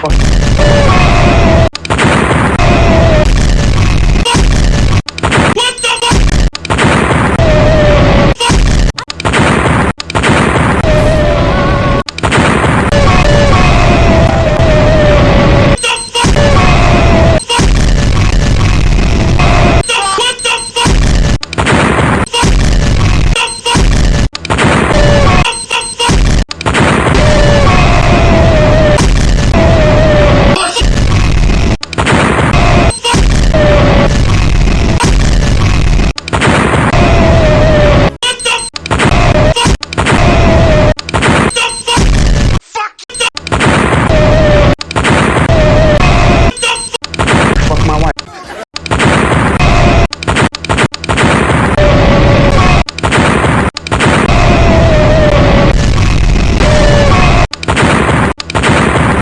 fucking